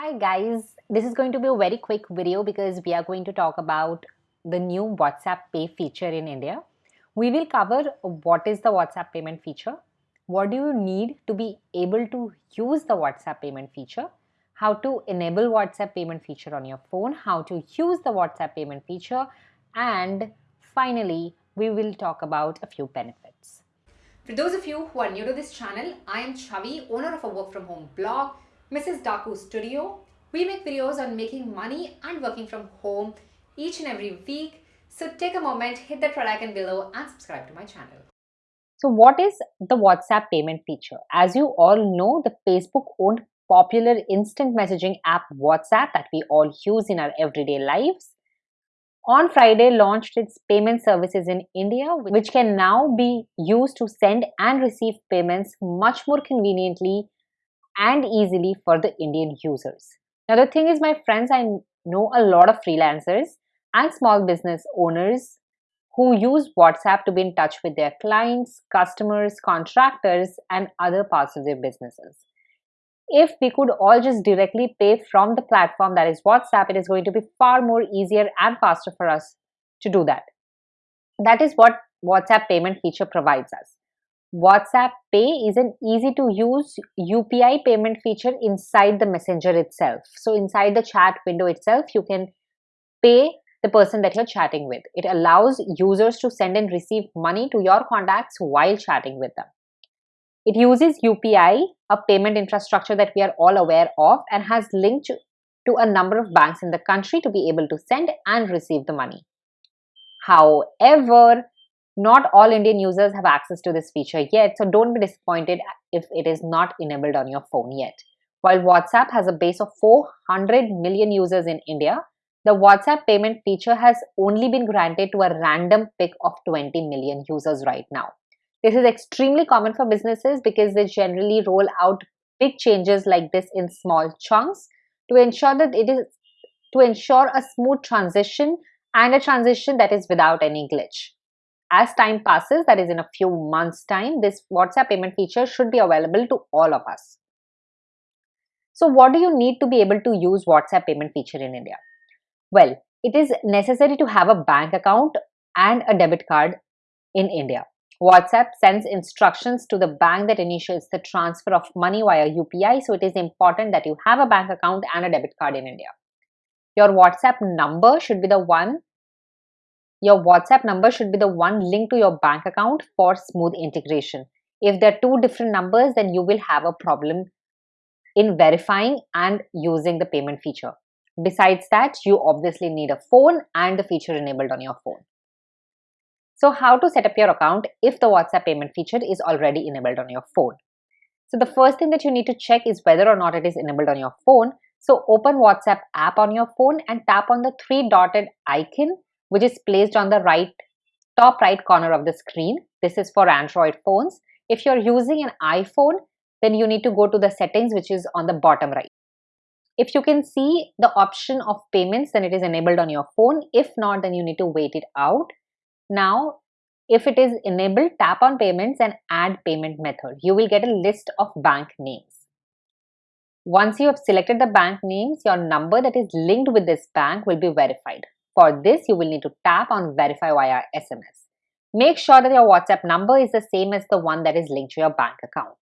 Hi guys, this is going to be a very quick video because we are going to talk about the new WhatsApp Pay feature in India. We will cover what is the WhatsApp payment feature, what do you need to be able to use the WhatsApp payment feature, how to enable WhatsApp payment feature on your phone, how to use the WhatsApp payment feature, and finally, we will talk about a few benefits. For those of you who are new to this channel, I am Chavi, owner of a work from home blog Mrs. Daku Studio. We make videos on making money and working from home each and every week. So take a moment, hit that red icon below and subscribe to my channel. So what is the WhatsApp payment feature? As you all know, the Facebook owned popular instant messaging app WhatsApp that we all use in our everyday lives on Friday launched its payment services in India, which can now be used to send and receive payments much more conveniently and easily for the Indian users. Now the thing is my friends, I know a lot of freelancers and small business owners who use WhatsApp to be in touch with their clients, customers, contractors and other parts of their businesses. If we could all just directly pay from the platform that is WhatsApp, it is going to be far more easier and faster for us to do that. That is what WhatsApp payment feature provides us. WhatsApp Pay is an easy to use UPI payment feature inside the messenger itself. So inside the chat window itself, you can pay the person that you're chatting with. It allows users to send and receive money to your contacts while chatting with them. It uses UPI, a payment infrastructure that we are all aware of and has linked to a number of banks in the country to be able to send and receive the money. However, not all Indian users have access to this feature yet, so don't be disappointed if it is not enabled on your phone yet. While WhatsApp has a base of 400 million users in India, the WhatsApp payment feature has only been granted to a random pick of 20 million users right now. This is extremely common for businesses because they generally roll out big changes like this in small chunks to ensure that it is to ensure a smooth transition and a transition that is without any glitch as time passes, that is in a few months time, this WhatsApp payment feature should be available to all of us. So what do you need to be able to use WhatsApp payment feature in India? Well, it is necessary to have a bank account and a debit card in India. WhatsApp sends instructions to the bank that initiates the transfer of money via UPI. So it is important that you have a bank account and a debit card in India. Your WhatsApp number should be the one your WhatsApp number should be the one linked to your bank account for smooth integration. If there are two different numbers, then you will have a problem in verifying and using the payment feature. Besides that, you obviously need a phone and the feature enabled on your phone. So how to set up your account if the WhatsApp payment feature is already enabled on your phone? So the first thing that you need to check is whether or not it is enabled on your phone. So open WhatsApp app on your phone and tap on the three dotted icon which is placed on the right top right corner of the screen. This is for Android phones. If you're using an iPhone, then you need to go to the settings which is on the bottom right. If you can see the option of payments, then it is enabled on your phone. If not, then you need to wait it out. Now, if it is enabled, tap on payments and add payment method. You will get a list of bank names. Once you have selected the bank names, your number that is linked with this bank will be verified. For this, you will need to tap on verify via SMS. Make sure that your WhatsApp number is the same as the one that is linked to your bank account.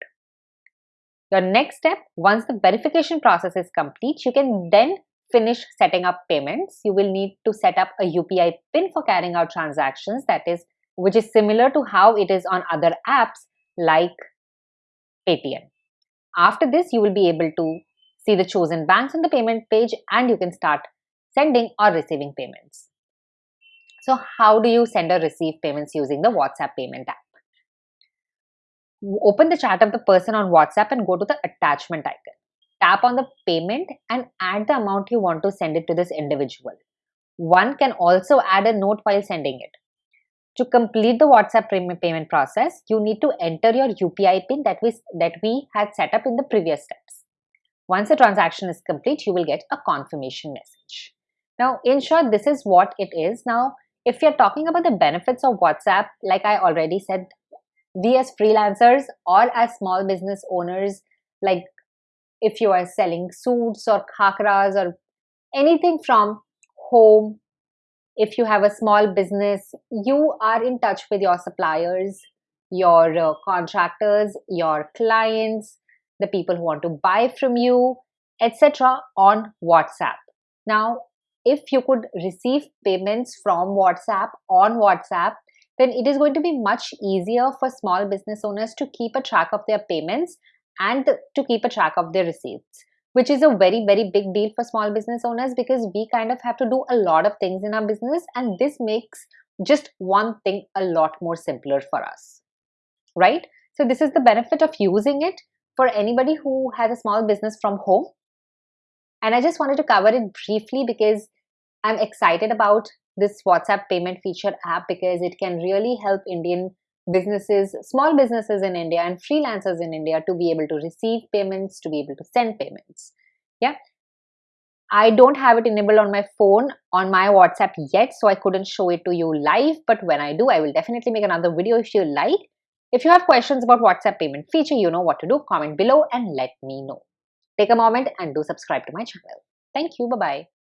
Your next step, once the verification process is complete, you can then finish setting up payments. You will need to set up a UPI PIN for carrying out transactions that is which is similar to how it is on other apps like Paytm. After this, you will be able to see the chosen banks on the payment page and you can start sending or receiving payments. So how do you send or receive payments using the WhatsApp payment app? Open the chat of the person on WhatsApp and go to the attachment icon. Tap on the payment and add the amount you want to send it to this individual. One can also add a note while sending it. To complete the WhatsApp payment process, you need to enter your UPI PIN that we, that we had set up in the previous steps. Once the transaction is complete, you will get a confirmation message. Now, in short, this is what it is. Now, if you're talking about the benefits of WhatsApp, like I already said, we as freelancers or as small business owners, like if you are selling suits or khakras or anything from home, if you have a small business, you are in touch with your suppliers, your uh, contractors, your clients, the people who want to buy from you, etc. on WhatsApp. Now, if you could receive payments from WhatsApp on WhatsApp, then it is going to be much easier for small business owners to keep a track of their payments and to keep a track of their receipts which is a very very big deal for small business owners because we kind of have to do a lot of things in our business and this makes just one thing a lot more simpler for us right? So this is the benefit of using it for anybody who has a small business from home. And i just wanted to cover it briefly because i'm excited about this WhatsApp payment feature app because it can really help Indian businesses, small businesses in India and freelancers in India to be able to receive payments, to be able to send payments. Yeah. I don't have it enabled on my phone on my WhatsApp yet, so I couldn't show it to you live. But when I do, I will definitely make another video if you like. If you have questions about WhatsApp payment feature, you know what to do. Comment below and let me know. Take a moment and do subscribe to my channel. Thank you. Bye-bye.